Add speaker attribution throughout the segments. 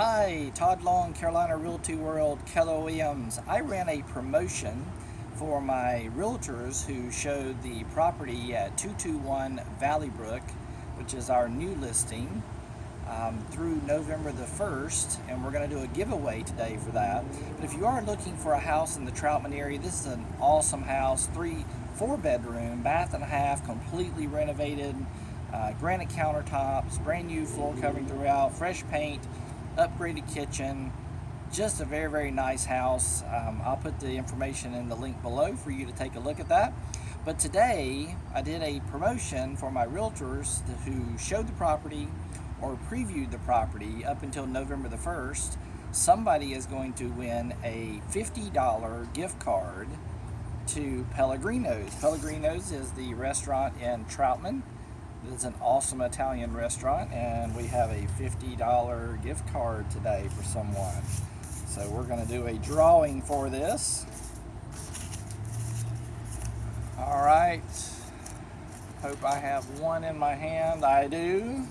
Speaker 1: Hi, Todd Long, Carolina Realty World, Keller Williams. I ran a promotion for my realtors who showed the property at 221 Valley Brook, which is our new listing, um, through November the 1st, and we're going to do a giveaway today for that. But if you are looking for a house in the Troutman area, this is an awesome house, three, four bedroom, bath and a half, completely renovated, uh, granite countertops, brand new floor covering throughout, fresh paint, upgraded kitchen, just a very, very nice house. Um, I'll put the information in the link below for you to take a look at that. But today, I did a promotion for my realtors who showed the property or previewed the property up until November the 1st. Somebody is going to win a $50 gift card to Pellegrino's. Pellegrino's is the restaurant in Troutman. It's an awesome Italian restaurant and we have a $50 gift card today for someone. So we're going to do a drawing for this. All right. Hope I have one in my hand. I do.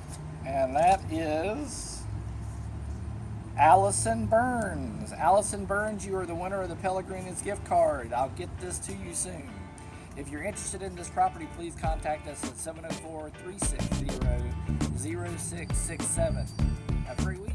Speaker 1: And that is Allison Burns. Allison Burns, you are the winner of the Pellegrini's gift card. I'll get this to you soon. If you're interested in this property, please contact us at 704-360-0667. Have a great week.